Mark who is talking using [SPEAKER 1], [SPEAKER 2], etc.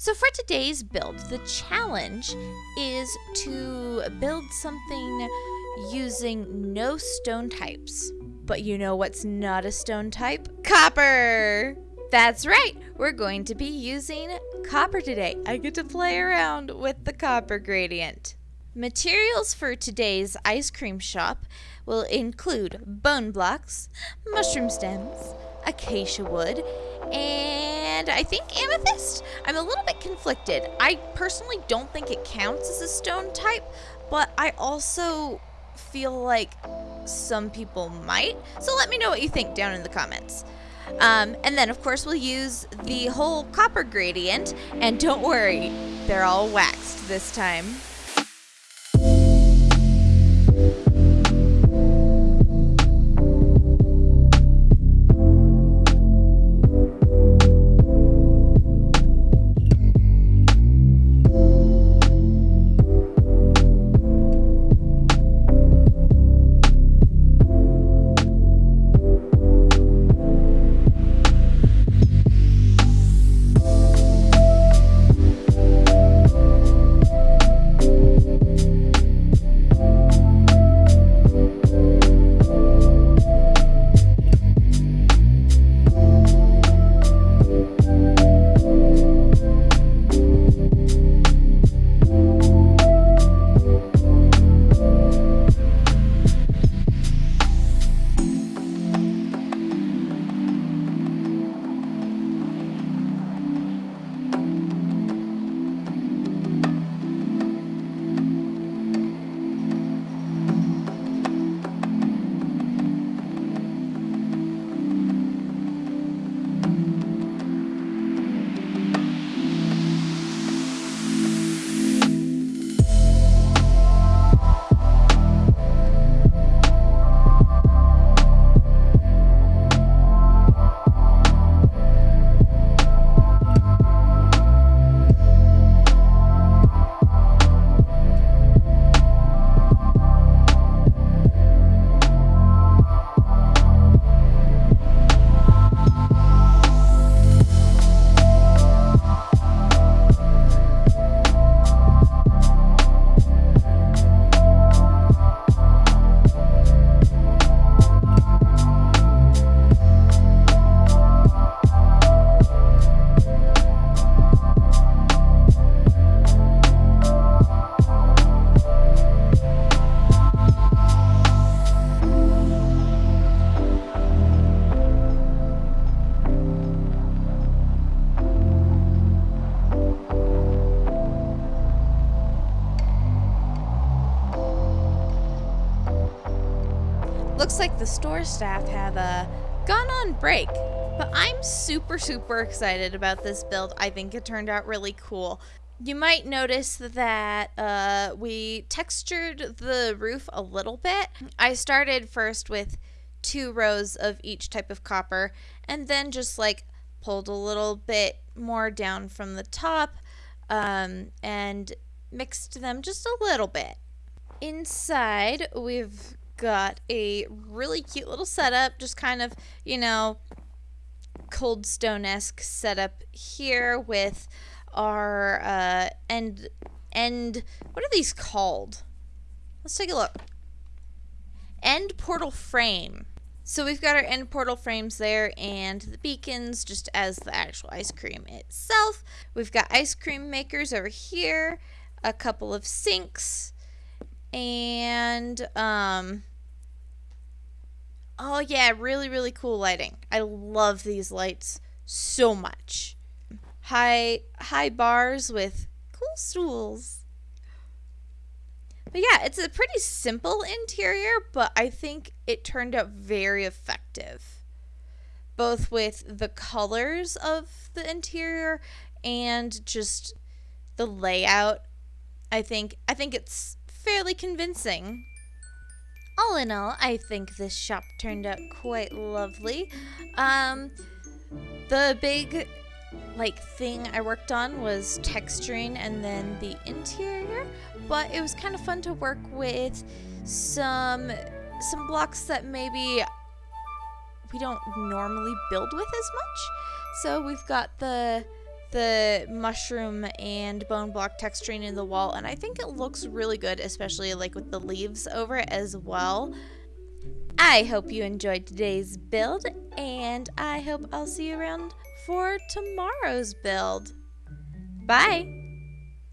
[SPEAKER 1] So for today's build, the challenge is to build something using no stone types. But you know what's not a stone type? Copper! That's right, we're going to be using copper today. I get to play around with the copper gradient. Materials for today's ice cream shop will include bone blocks, mushroom stems, acacia wood, and I think amethyst. I'm a little bit conflicted. I personally don't think it counts as a stone type, but I also feel like some people might. So let me know what you think down in the comments. Um, and then, of course, we'll use the whole copper gradient. And don't worry, they're all waxed this time. Looks like the store staff have uh, gone on break, but I'm super, super excited about this build. I think it turned out really cool. You might notice that uh, we textured the roof a little bit. I started first with two rows of each type of copper and then just like pulled a little bit more down from the top um, and mixed them just a little bit. Inside, we've got a really cute little setup, just kind of, you know, cold stone esque setup here with our uh, end end. What are these called? Let's take a look. End portal frame. So we've got our end portal frames there and the beacons just as the actual ice cream itself. We've got ice cream makers over here, a couple of sinks, and um, Oh yeah, really really cool lighting. I love these lights so much. High high bars with cool stools. But yeah, it's a pretty simple interior, but I think it turned out very effective. Both with the colors of the interior and just the layout. I think I think it's fairly convincing. All in all, I think this shop turned out quite lovely. Um, the big like thing I worked on was texturing and then the interior, but it was kind of fun to work with some some blocks that maybe we don't normally build with as much. So we've got the the mushroom and bone block texturing in the wall and I think it looks really good especially like with the leaves over it as well. I hope you enjoyed today's build and I hope I'll see you around for tomorrow's build. Bye!